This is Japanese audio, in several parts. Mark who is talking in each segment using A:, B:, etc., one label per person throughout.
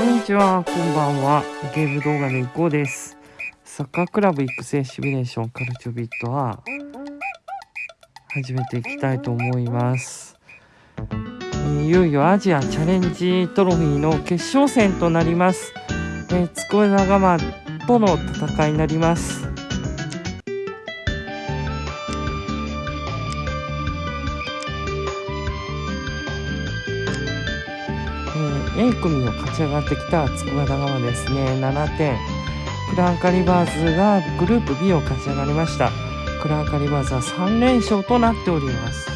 A: こんにちは、こんばんは。ゲーム動画のいこうです。サッカークラブ育成シミュレーションカルチョビットは始めていきたいと思います。えいよいよアジアチャレンジトロフィーの決勝戦となります。えー、つこえ仲間との戦いになります。A 組を勝ち上がってきた筑波長間ですね。7点。クランカリバーズがグループ B を勝ち上がりました。クランカリバーズは3連勝となっております。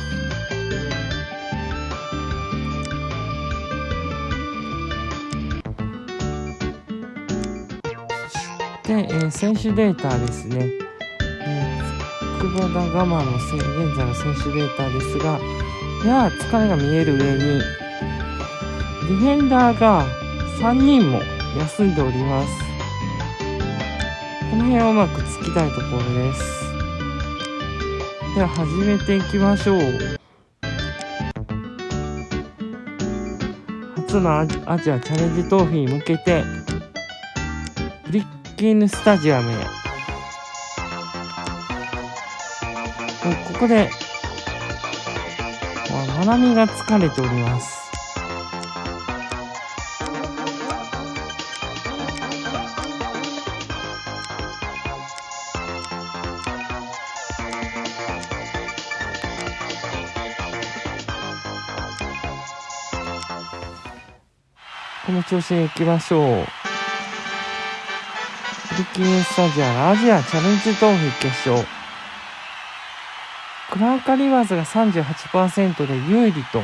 A: で、えー選手データですね、えー、筑波長間の現在の選手データですがやや疲れが見える上にディフェンダーが3人も休んでおります。この辺をうまく突きたいところです。では始めていきましょう。初のアジアチャレンジトロフに向けて、ブリッキンヌスタジアムへ。ここで、わまなみが疲れております。この調子で行きましょう。フリキンスタジアムアジアチャレンジトロフ決勝。クランカリバーズが38%で有利と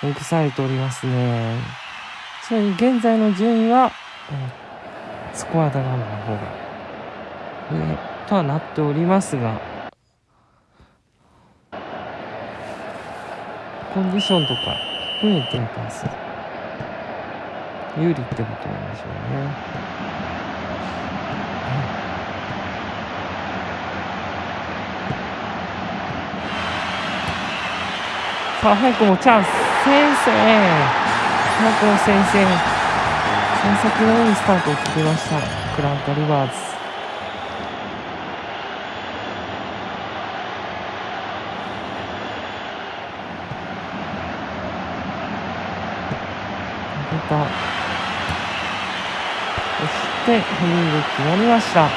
A: 目されておりますね。ちなみに現在の順位は、スコアダガマの方が上とはなっておりますが、コンディションとか含めてパス有利ってことなんでしょうね。さあ早くもチャンス先生。早くも先生。幸先のいいスタートを切りました。クランカリバーズ。出た。してヘディング決まりました。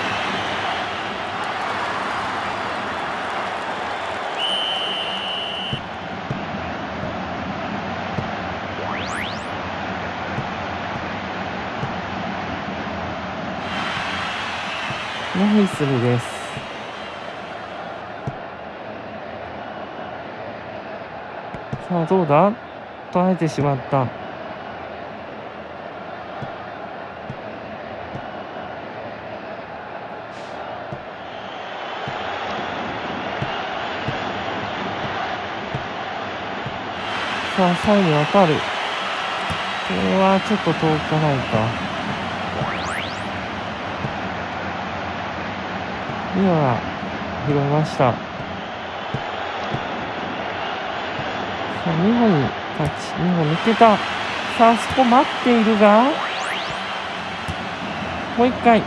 A: ノーヒスルです。さあどうだ？捉えてしまった。さあ最後渡る。これはちょっと遠かないか。今は拾いました。さあ2歩にタッチ2歩抜けた。さあそこ待っているが。もう一回。うん。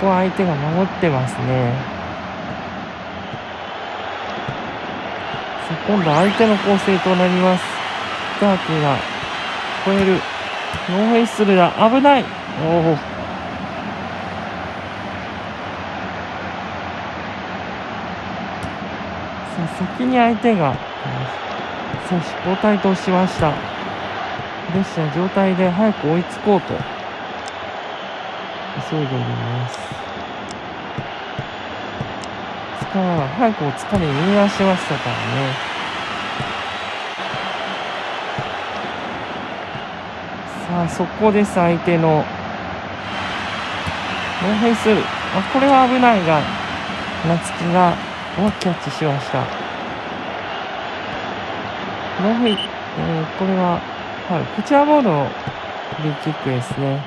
A: ここは相手が守ってますねさあ今度は相手の構成となります。ダーキーが超える。ノーフェイスルだ危ない。おおさあ先に相手が選手交代としました。フレッシュな状態で早く追いつこうと。急いでおります。疲れは早くお疲れ見出しましたからねさあそこです相手のノーフェイスあこれは危ないが夏希がをキャッチしました。ノーフェイス、えーこれは、はい、こちらボールのフリーキックですね。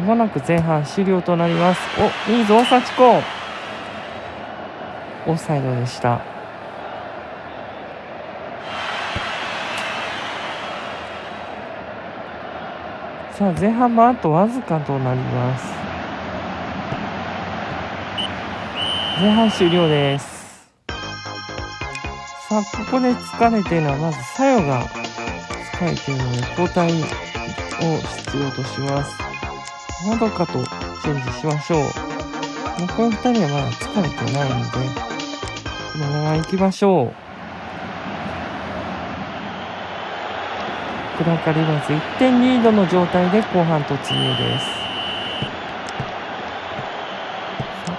A: まもなく前半終了となります。お、いいぞ、幸子。オフサイドでした。さあ前半もあとわずかとなります。前半終了です。さあここで疲れているのはまず作用が疲れているので交代を必要とします。まどかとチェンジしましょう。もうこの2人はまだ疲れてないので。まま行きましょう。クラカリバーズ1点リードの状態で後半突入です。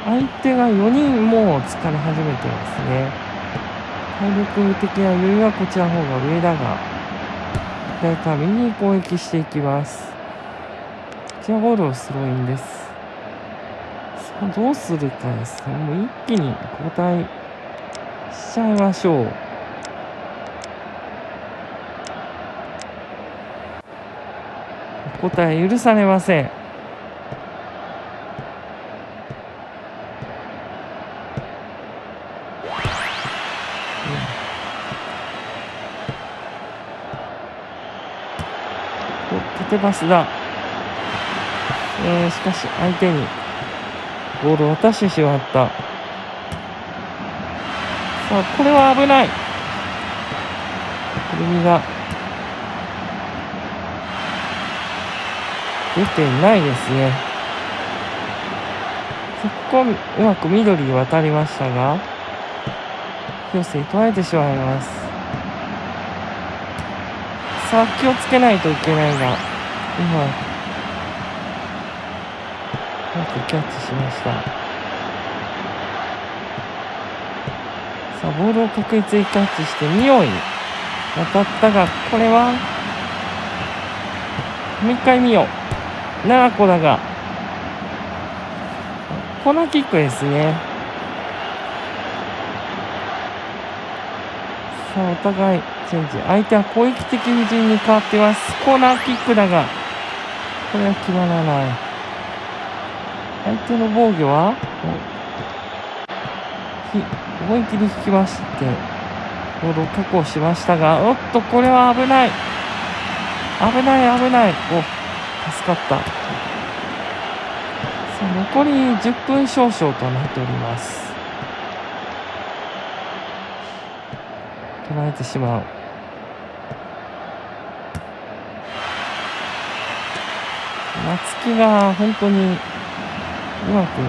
A: 相手が4人もう疲れ始めてますね。体力的な余裕はこちらの方が上だが左から右に攻撃していきます。こちらゴールをスローインです。さあどうするかです。ねもう一気に交代。しちゃいましょう。答え許されません。縦パスだ、えー、しかし相手にボールを渡してしまった。あこれは危ないくるみが出てないですね。そこうまく緑に渡りましたが、広瀬取られてしまいます。さあ、気をつけないといけないが、今、うまくキャッチしました。さあ、ボールを確実にキャッチして、匂い当たったが、これは、もう一回見よう。7個だが、コーナーキックですね。さあ、お互いチェンジ。相手は攻撃的布陣に変わってます。コーナーキックだが、これは決まらない。相手の防御は、思い切り引きまして、ボールを確保しましたが、おっと、これは危ない。危ない、危ない。お助かったさあ残り10分少々となっております取られてしまう夏希が本当にうまく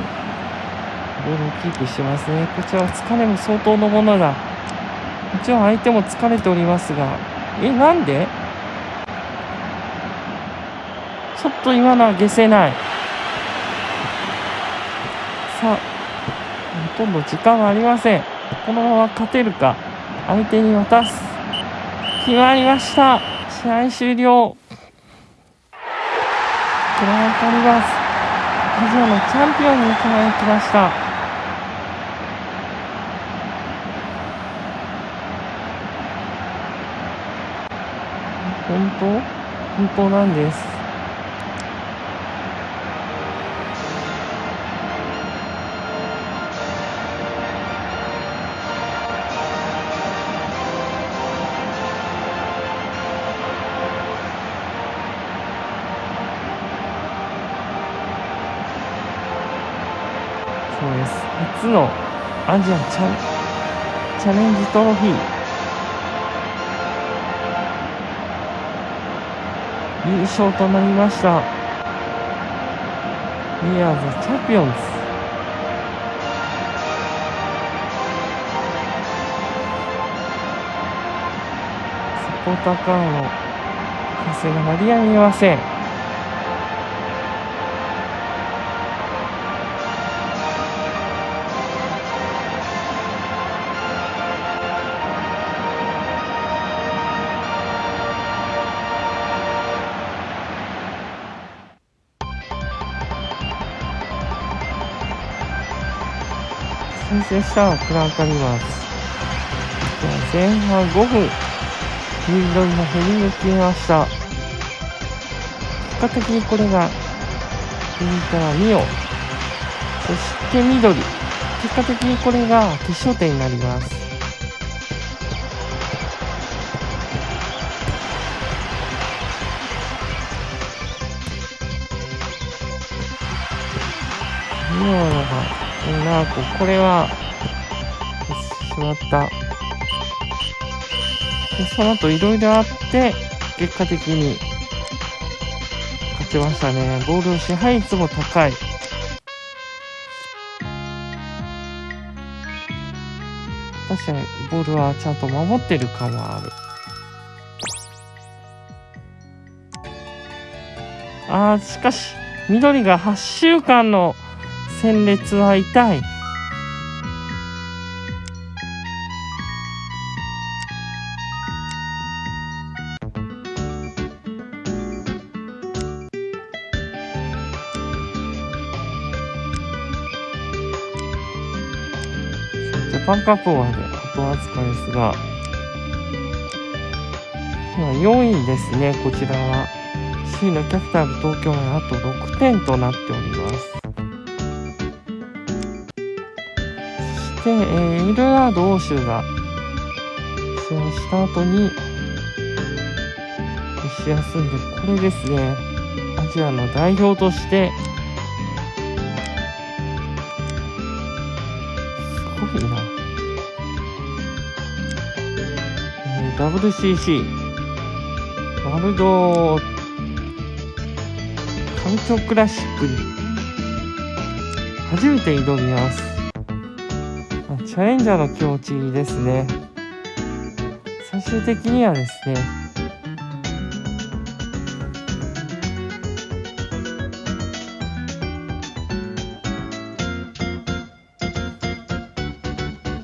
A: ボールをキープしてますね。こちらは疲れも相当のものだ。もちろん相手も疲れておりますが。えなんで？ちょっと今のは消せない。さあほとんど時間はありません。このまま勝てるか。相手に渡す。決まりました。試合終了。クランカリバースアジアのチャンピオンに輝きました。本当？本当なんです。初のアジアチャチャレンジトロフィー。優勝となりました。We are the champions. サポーターからの歓声が鳴りやみません。申請したクランカリマーズ前半5分フィールドにヘディンき決ました。結果的にこれが右からミをそして緑結果的にこれが決勝点になります。ミオのなこれはしまった。でその後いろいろあって結果的に勝ちましたね。ボールの支配率も高い。確かにボールはちゃんと守ってる感はある。あーしかし緑が8週間の戦列は痛い。ジャパンカップまで後扱いですが。今4位ですね。こちらは。C のキャピタル東京はあと6点となっております。そして、えー、イルラード欧州が試合した後に試休んでこれですね。アジアの代表としてすごいな、えー、WCC ワールド環境クラシックに初めて挑みます。チャレンジャーの気持ちですね。最終的にはですね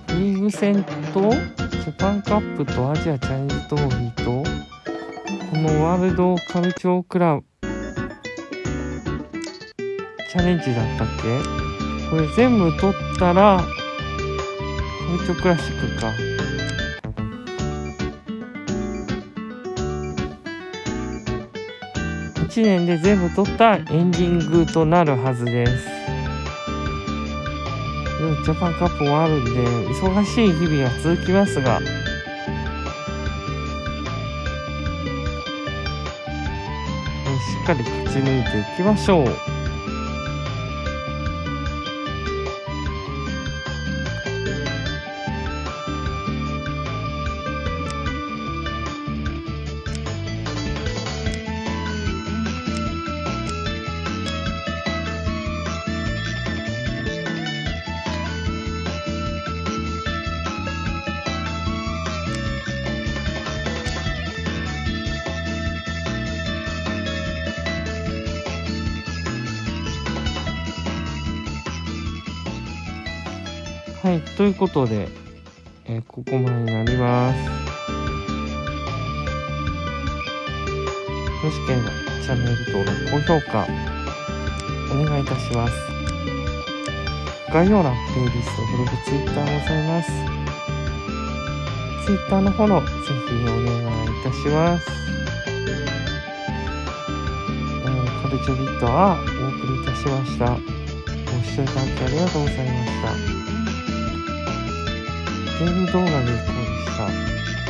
A: リーグ戦とジャパンカップとアジアチャレンジトロフィーとこのワールドカルチョークラブチャレンジだったっけ？これ全部取ったらカルチョクラシックか。1年で全部取ったエンディングとなるはずです。ジャパンカップもあるんで忙しい日々が続きますが。しっかり勝ち抜いていきましょう。はい、ということで、えー、ここまでになります。よしければチャンネル登録、高評価、お願いいたします。概要欄、プレイリスト、ブログ、ツイッターございます。ツイッターのフォロー、ぜひお願いいたします。えー、カルチョビットはお送りいたしました。ご視聴いただきありがとうございました。ゲーム動画でこうでした。